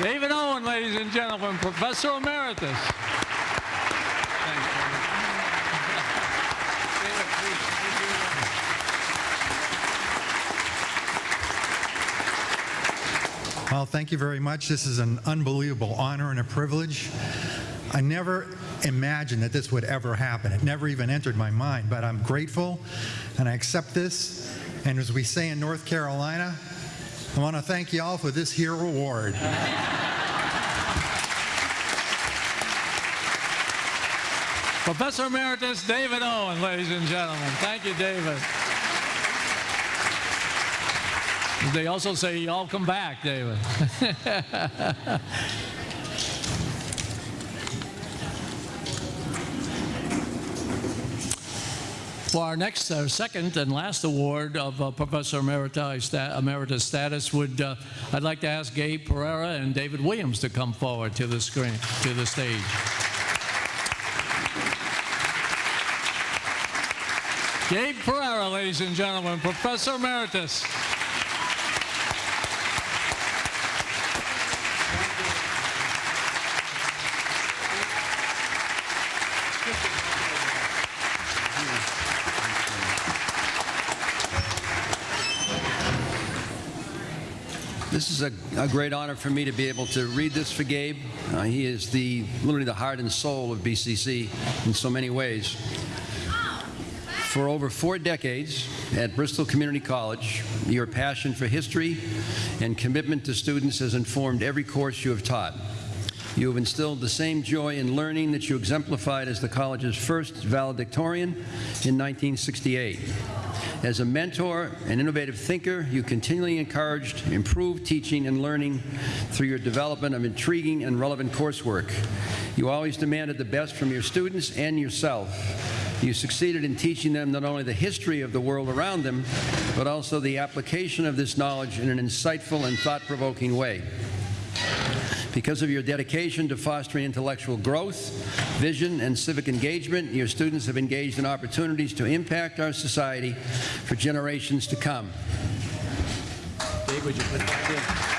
David Owen, ladies and gentlemen, Professor Emeritus. Well, thank you very much. This is an unbelievable honor and a privilege. I never imagined that this would ever happen. It never even entered my mind, but I'm grateful and I accept this. And as we say in North Carolina, I want to thank you all for this here award. Professor Emeritus David Owen, ladies and gentlemen. Thank you, David. They also say, y'all come back, David. For our next, second and last award of uh, Professor Emeritus, Emeritus status, would uh, I'd like to ask Gabe Pereira and David Williams to come forward to the screen, to the stage. Gabe Pereira, ladies and gentlemen, Professor Emeritus. This is a, a great honor for me to be able to read this for Gabe. Uh, he is the literally the heart and soul of BCC in so many ways. For over four decades at Bristol Community College, your passion for history and commitment to students has informed every course you have taught. You have instilled the same joy in learning that you exemplified as the college's first valedictorian in 1968. As a mentor and innovative thinker, you continually encouraged improved teaching and learning through your development of intriguing and relevant coursework. You always demanded the best from your students and yourself. You succeeded in teaching them not only the history of the world around them, but also the application of this knowledge in an insightful and thought-provoking way. Because of your dedication to fostering intellectual growth, vision, and civic engagement, your students have engaged in opportunities to impact our society for generations to come. Dave, would you put that in?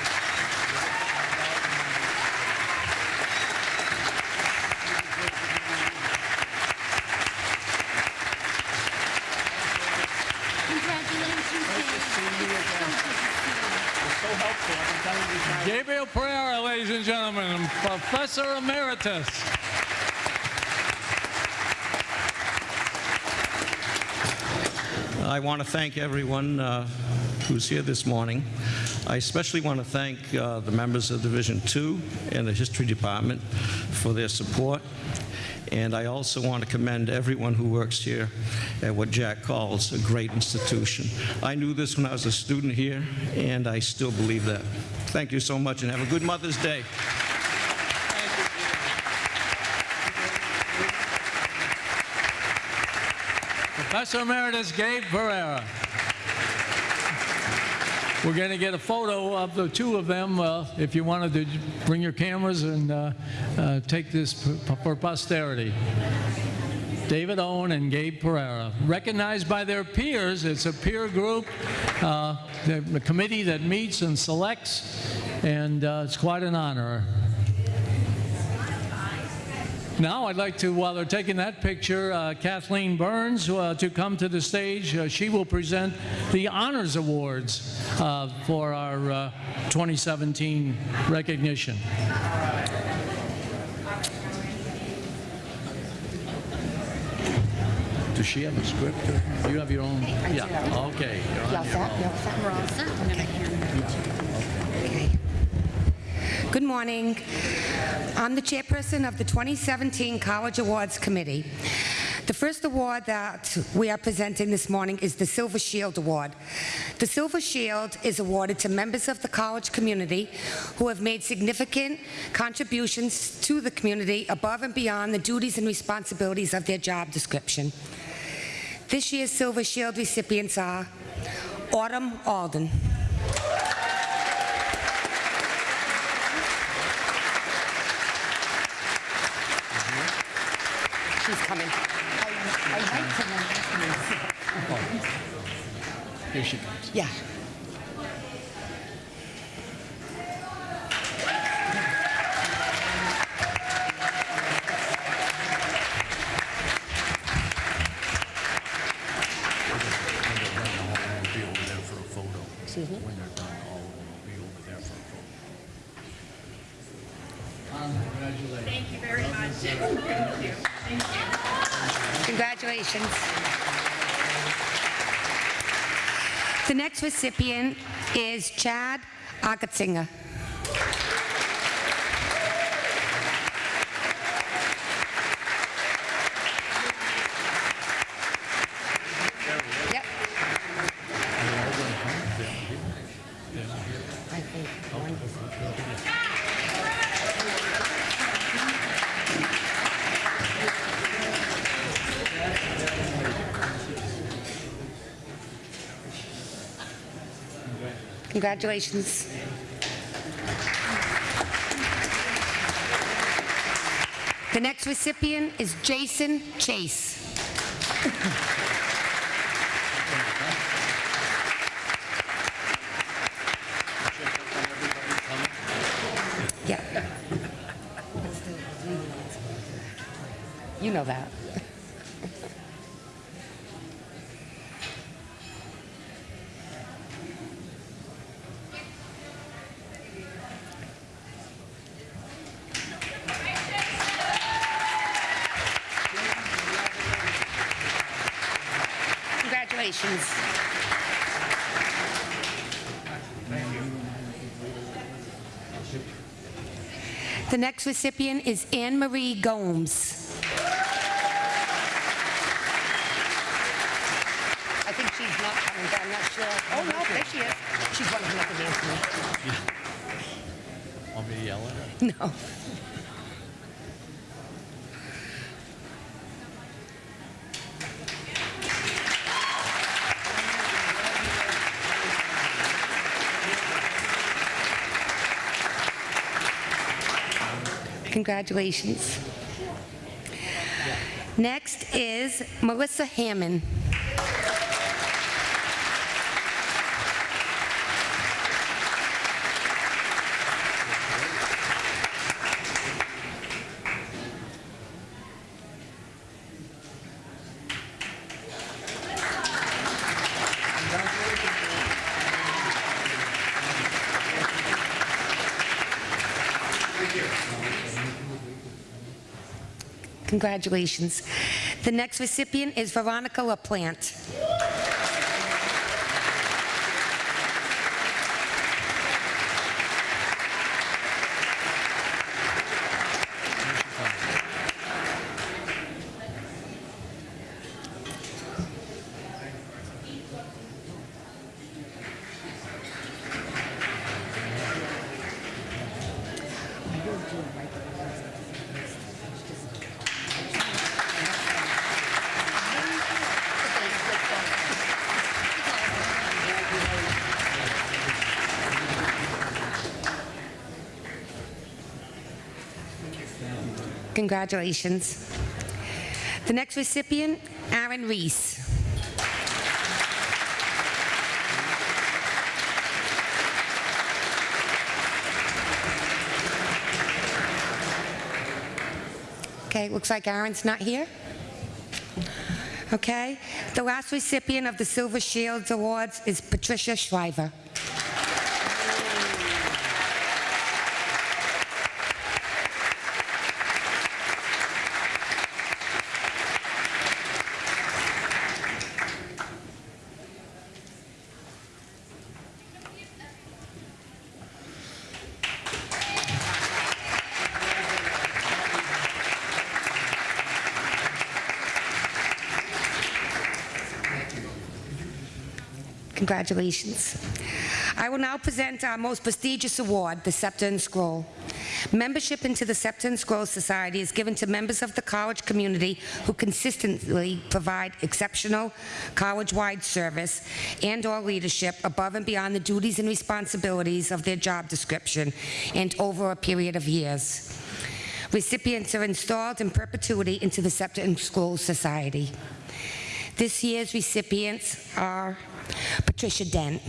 Congratulations, Dave. Gabriel Pereira, ladies and gentlemen, Professor Emeritus. I want to thank everyone uh, who's here this morning. I especially want to thank uh, the members of Division Two and the History Department for their support. And I also want to commend everyone who works here at what Jack calls a great institution. I knew this when I was a student here, and I still believe that. Thank you so much, and have a good Mother's Day. Professor Emeritus Gabe Pereira. We're going to get a photo of the two of them. Uh, if you wanted to bring your cameras and uh, uh, take this for posterity. David Owen and Gabe Pereira. Recognized by their peers, it's a peer group, uh, the, committee that meets and selects, and uh, it's quite an honor. Now, I'd like to, while they're taking that picture, uh, Kathleen Burns uh, to come to the stage. Uh, she will present the Honors Awards uh, for our uh, 2017 recognition. Does she have a script? Or you have your own? Yeah. Okay. You're on your own. We're all set. I'm going to hand that to you. Good morning. I'm the chairperson of the 2017 College Awards Committee. The first award that we are presenting this morning is the Silver Shield Award. The Silver Shield is awarded to members of the college community who have made significant contributions to the community above and beyond the duties and responsibilities of their job description. This year's Silver Shield recipients are Autumn Alden. She's coming. Here she comes. Yeah. Excuse me? When they're done, all of them will be over there for a photo. Thank you very much. Thank you. Thank you. Congratulations. The next recipient is Chad Akatzinger. Congratulations. The next recipient is Jason Chase. Yeah. You know that. Congratulations. The next recipient is Anne Marie Gomes. I think she's not coming, but I'm not sure. Oh, no, there she is. She's one of the other dancers. Want me to yell at her? No. Congratulations. Next is Melissa Hammond. Congratulations. The next recipient is Veronica LaPlante. Congratulations. The next recipient, Aaron Reese. Okay, looks like Aaron's not here. Okay, the last recipient of the Silver Shields Awards is Patricia Shriver. Congratulations. I will now present our most prestigious award, the Scepter and Scroll. Membership into the Scepter and Scroll Society is given to members of the college community who consistently provide exceptional college-wide service and/or leadership above and beyond the duties and responsibilities of their job description and over a period of years. Recipients are installed in perpetuity into the Scepter and Scroll Society. This year's recipients are Patricia Dent.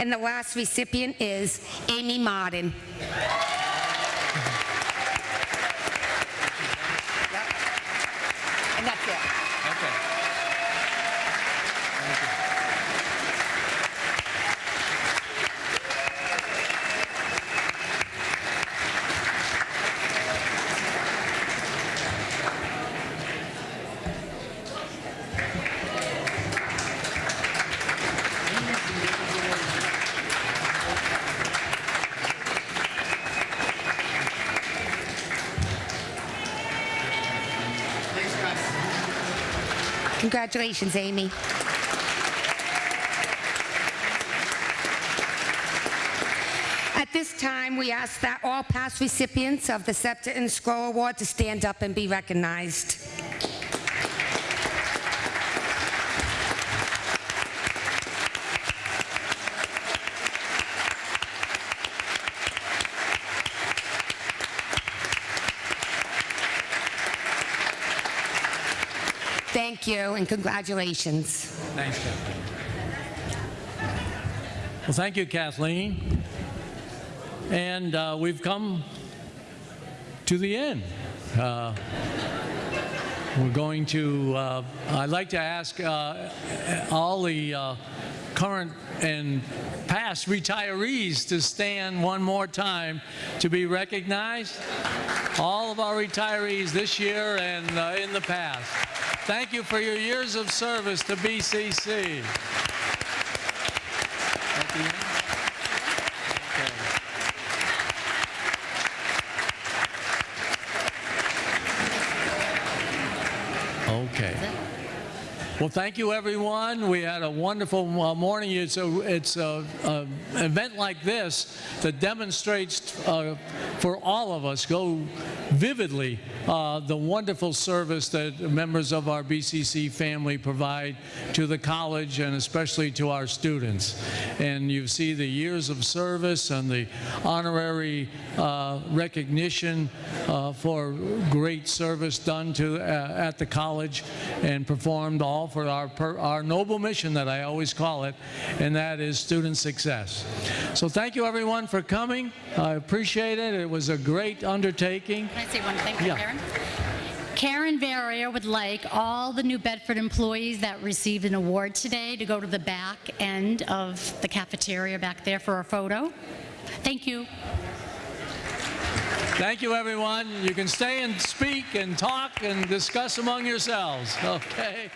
And the last recipient is Amy Martin. And that's it. Okay. Congratulations, Amy. At this time, we ask that all past recipients of the Scepter and Scroll Award to stand up and be recognized. Thank you and congratulations. Thanks, Kathleen. Well, thank you, Kathleen. And uh, we've come to the end. Uh, we're going to, uh, I'd like to ask uh, all the uh, current and past retirees to stand one more time to be recognized. All of our retirees this year and uh, in the past. Thank you for your years of service to BCC. Okay. Well, thank you, everyone. We had a wonderful uh, morning. It's a it's a, a event like this that demonstrates uh, for all of us go vividly uh, the wonderful service that members of our BCC family provide to the college and especially to our students. And you see the years of service and the honorary uh, recognition uh, for great service done to uh, at the college and performed all for our per, our noble mission that I always call it, and that is student success. So thank you everyone for coming. I appreciate it. It was a great undertaking. Can I say one thing Yeah. Karen? Verrier would like all the New Bedford employees that received an award today to go to the back end of the cafeteria back there for a photo. Thank you. Thank you, everyone. You can stay and speak and talk and discuss among yourselves. Okay.